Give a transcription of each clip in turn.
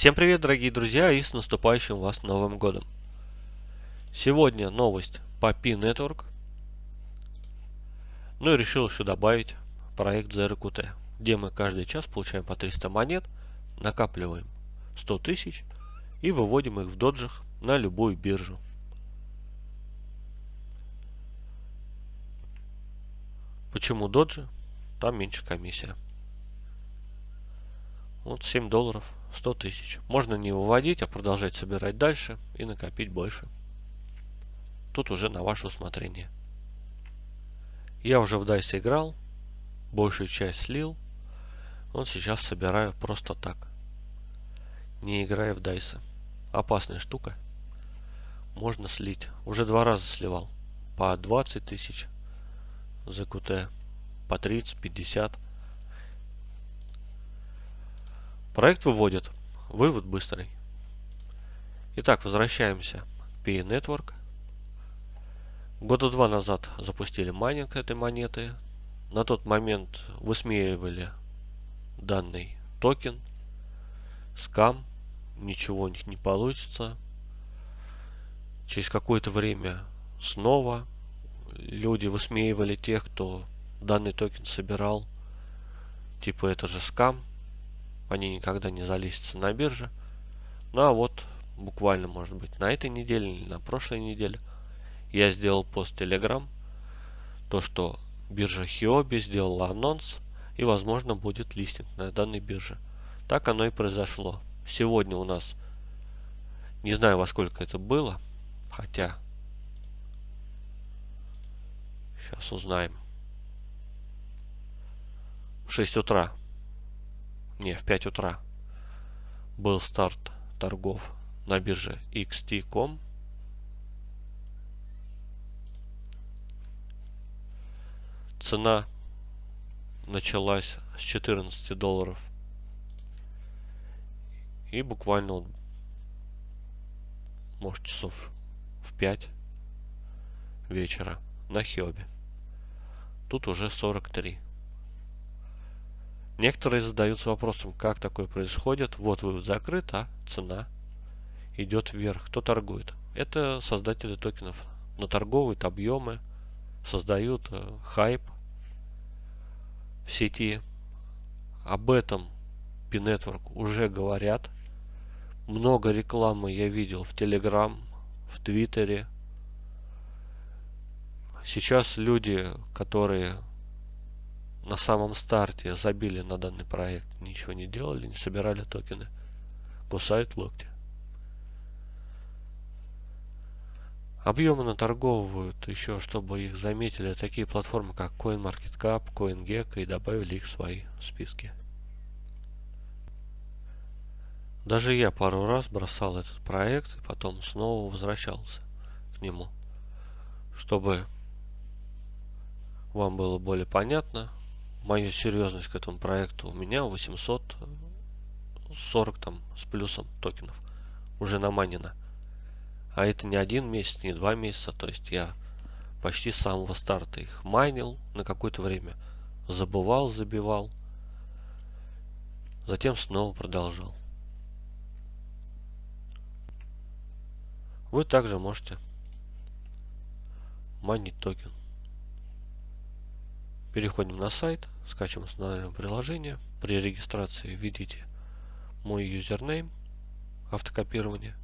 Всем привет, дорогие друзья, и с наступающим вас Новым Годом. Сегодня новость по P-Network. Ну и решил еще добавить проект ZRQT, где мы каждый час получаем по 300 монет, накапливаем 100 тысяч и выводим их в доджах на любую биржу. Почему доджи? Там меньше комиссия. Вот 7 долларов 100 тысяч. Можно не выводить, а продолжать собирать дальше и накопить больше. Тут уже на ваше усмотрение. Я уже в DICE играл, большую часть слил. Вот сейчас собираю просто так. Не играя в DICE. Опасная штука. Можно слить. Уже два раза сливал. По 20 тысяч за QT. По 30, 50. Проект выводит. Вывод быстрый. Итак, возвращаемся к Pi Network. Года два назад запустили майнинг этой монеты. На тот момент высмеивали данный токен. Скам. Ничего у них не получится. Через какое-то время снова люди высмеивали тех, кто данный токен собирал. Типа это же скам они никогда не залистятся на бирже. Ну а вот буквально, может быть, на этой неделе или на прошлой неделе я сделал пост Telegram, то, что биржа Хиоби сделала анонс и, возможно, будет листинг на данной бирже. Так оно и произошло. Сегодня у нас, не знаю во сколько это было, хотя сейчас узнаем. В 6 утра не, в 5 утра был старт торгов на бирже XT.com. Цена началась с 14 долларов. И буквально, вот, может, часов в 5 вечера на Хиобе. Тут уже 43. Некоторые задаются вопросом, как такое происходит. Вот вывод закрыт, а цена идет вверх. Кто торгует? Это создатели токенов. Наторговывают объемы, создают э, хайп в сети. Об этом P-Network уже говорят. Много рекламы я видел в Telegram, в Твиттере. Сейчас люди, которые на самом старте забили на данный проект, ничего не делали, не собирали токены, кусают локти. Объемы наторговывают еще, чтобы их заметили такие платформы, как CoinMarketCap, CoinGecko и добавили их в свои списки. Даже я пару раз бросал этот проект и потом снова возвращался к нему, чтобы вам было более понятно, мою серьезность к этому проекту, у меня 840 там с плюсом токенов уже наманено. А это не один месяц, не два месяца, то есть я почти с самого старта их майнил на какое-то время, забывал, забивал, затем снова продолжал. Вы также можете майнить токен. Переходим на сайт, скачиваем устанавливаем приложение. При регистрации введите мой username, автокопирование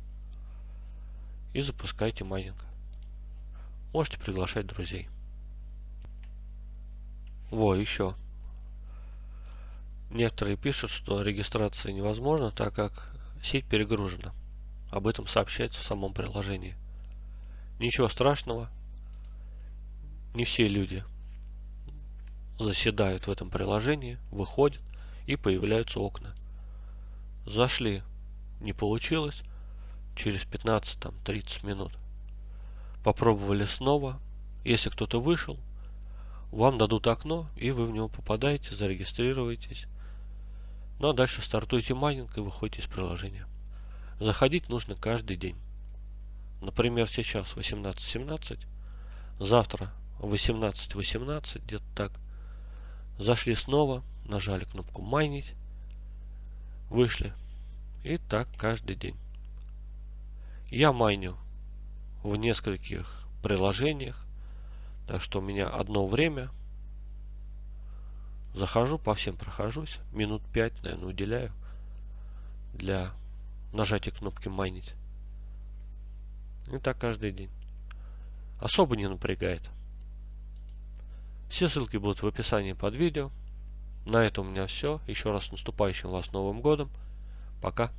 и запускайте майнинг. Можете приглашать друзей. Во, еще. Некоторые пишут, что регистрация невозможна, так как сеть перегружена. Об этом сообщается в самом приложении. Ничего страшного. Не все люди заседают в этом приложении, выходят и появляются окна. Зашли, не получилось, через 15-30 минут. Попробовали снова, если кто-то вышел, вам дадут окно, и вы в него попадаете, зарегистрируетесь. Ну а дальше стартуете майнинг и выходите из приложения. Заходить нужно каждый день. Например, сейчас 18.17, завтра 18.18, 18, где-то так. Зашли снова, нажали кнопку майнить, вышли И так каждый день. Я майню в нескольких приложениях. Так что у меня одно время. Захожу, по всем прохожусь. Минут 5, наверное, уделяю для нажатия кнопки майнить. И так каждый день. Особо не напрягает. Все ссылки будут в описании под видео. На этом у меня все. Еще раз наступающим вас Новым Годом. Пока.